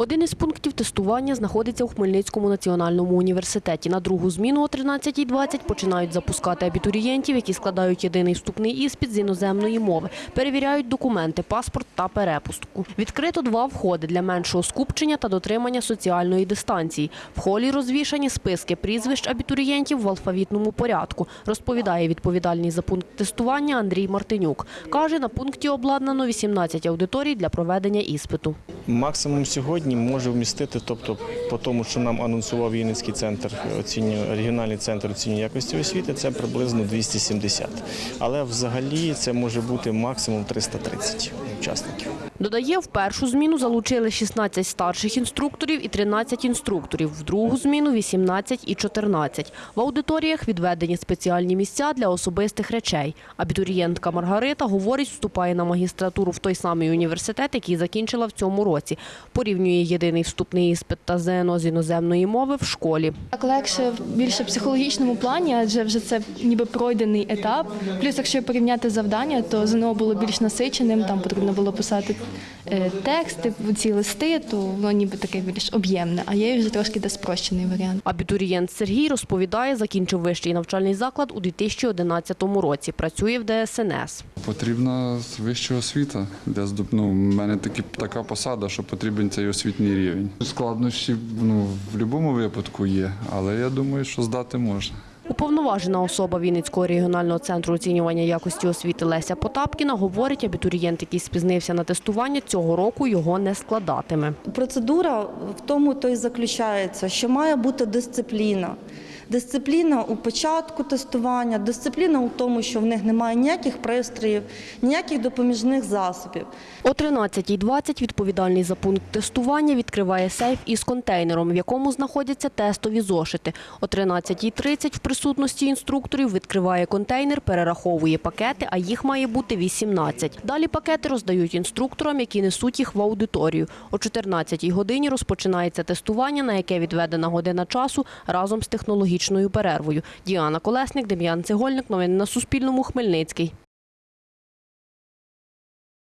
Один із пунктів тестування знаходиться у Хмельницькому національному університеті. На другу зміну о 13.20 починають запускати абітурієнтів, які складають єдиний вступний іспит з іноземної мови, перевіряють документи, паспорт та перепустку. Відкрито два входи для меншого скупчення та дотримання соціальної дистанції. В холі розвішані списки прізвищ абітурієнтів в алфавітному порядку, розповідає відповідальний за пункт тестування Андрій Мартинюк. Каже, на пункті обладнано 18 аудиторій для проведення іспиту. Максимум сьогодні може вмістити, тобто по тому, що нам анонсував Вінницький центр оцінювання, регіональний центр оцінювання якості освіти, це приблизно 270. Але взагалі це може бути максимум 330 учасників. Додає, в першу зміну залучили 16 старших інструкторів і 13 інструкторів, в другу зміну 18 і 14. В аудиторіях відведені спеціальні місця для особистих речей. Абітурієнтка Маргарита, говорить, вступає на магістратуру в той самий університет, який закінчила в цьому році. Порівнює єдиний вступний іспит та ЗНО з іноземної мови в школі. Так легше більше в психологічному плані, адже вже це ніби пройдений етап. Плюс, якщо порівняти завдання, то ЗНО було більш насиченим, там потрібно було писати е, тексти, ці листи, то воно ніби таке більш об'ємне, а є вже трошки де спрощений варіант. Абітурієнт Сергій розповідає, закінчив вищий навчальний заклад у 2011 році. Працює в ДСНС. Потрібна вища освіта. Здоб... ну, в мене такі, така посада, що потрібен цей освітній рівень. Складнощі ну, в будь-якому випадку є, але я думаю, що здати можна. Уповноважена особа Вінницького регіонального центру оцінювання якості освіти Леся Потапкіна говорить, абітурієнт, який спізнився на тестування, цього року його не складатиме. Процедура в тому то й заключається, що має бути дисципліна. Дисципліна у початку тестування, дисципліна у тому, що в них немає ніяких пристроїв, ніяких допоміжних засобів. О 13.20 відповідальний за пункт тестування відкриває сейф із контейнером, в якому знаходяться тестові зошити. О 13.30 в присутності інструкторів відкриває контейнер, перераховує пакети, а їх має бути 18. Далі пакети роздають інструкторам, які несуть їх в аудиторію. О 14.00 годині розпочинається тестування, на яке відведена година часу разом з технологічною перервою. Діана Колесник, Дем'ян Цегольник. Новини на Суспільному. Хмельницький.